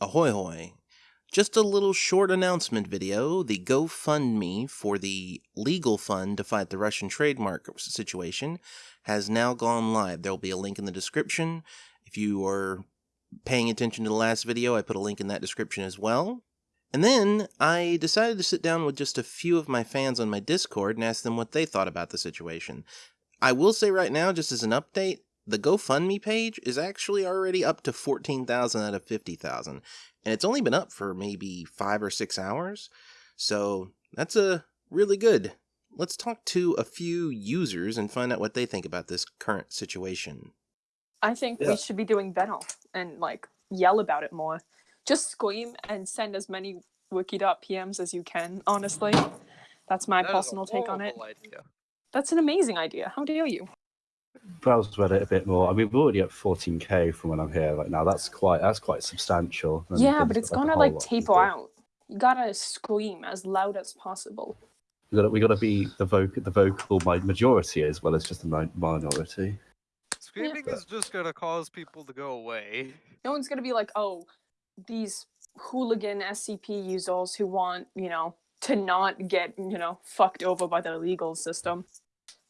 Ahoy hoy. Just a little short announcement video. The GoFundMe for the legal fund to fight the Russian trademark situation has now gone live. There will be a link in the description. If you are paying attention to the last video, I put a link in that description as well. And then I decided to sit down with just a few of my fans on my Discord and ask them what they thought about the situation. I will say right now, just as an update, the GoFundMe page is actually already up to 14,000 out of 50,000. And it's only been up for maybe five or six hours. So that's a really good. Let's talk to a few users and find out what they think about this current situation. I think Yeah. we should be doing better and like yell about it more. Just scream and send as many wiki.pms as you can, honestly. That's my That is a personal take on it. idea. That's an amazing idea. How dare you? Browse Reddit a bit more. I mean, we're already at 14k from when I'm here right now. That's quite that's quite substantial. And yeah, but it's like gonna like taper out. You gotta scream as loud as possible. We gotta we got to be the vocal the vocal majority as well as just the minority. Screaming is just gonna cause people to go away. No one's gonna be like, oh, these hooligan SCP users who want, you know, to not get, you know, fucked over by the legal system.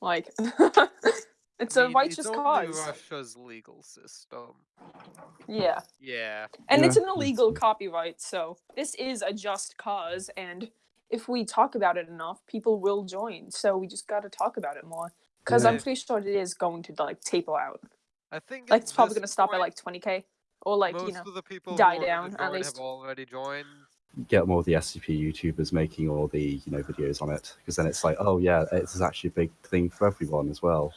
Like, it's I a mean, righteous it's only cause. Russia's legal system. Yeah. Yeah. And it's an illegal copyright, so this is a just cause. And if we talk about it enough, people will join. So we just got to talk about it more. Because I'm pretty sure it is going to like taper out. I think Like it's probably going to stop at like 20k, or like you know. of the people die down, at least. have already joined. Get more of the SCP YouTubers making all the you know videos on it because then it's like, oh yeah, it's actually a big thing for everyone as well.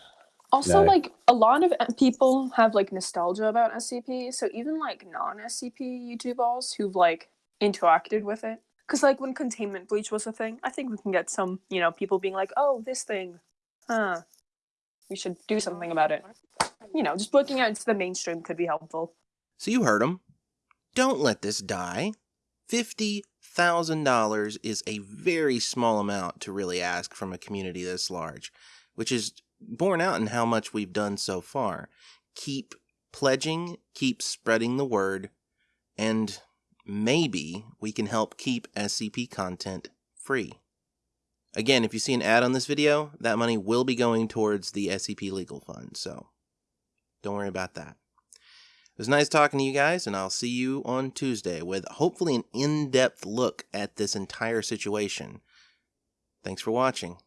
Also, No. like a lot of uh, people have like nostalgia about SCP, so even like non-SCP YouTubers who've like interacted with it, because like when Containment Breach was a thing, I think we can get some you know people being like, oh, this thing, huh, we should do something about it. You know, just breaking out into the mainstream could be helpful. So you heard him. Don't let this die. $50,000 is a very small amount to really ask from a community this large, which is borne out in how much we've done so far. Keep pledging, keep spreading the word, and maybe we can help keep SCP content free. Again, if you see an ad on this video, that money will be going towards the SCP Legal Fund, so don't worry about that. It was nice talking to you guys, and I'll see you on Tuesday with hopefully an in depth look at this entire situation. Thanks for watching.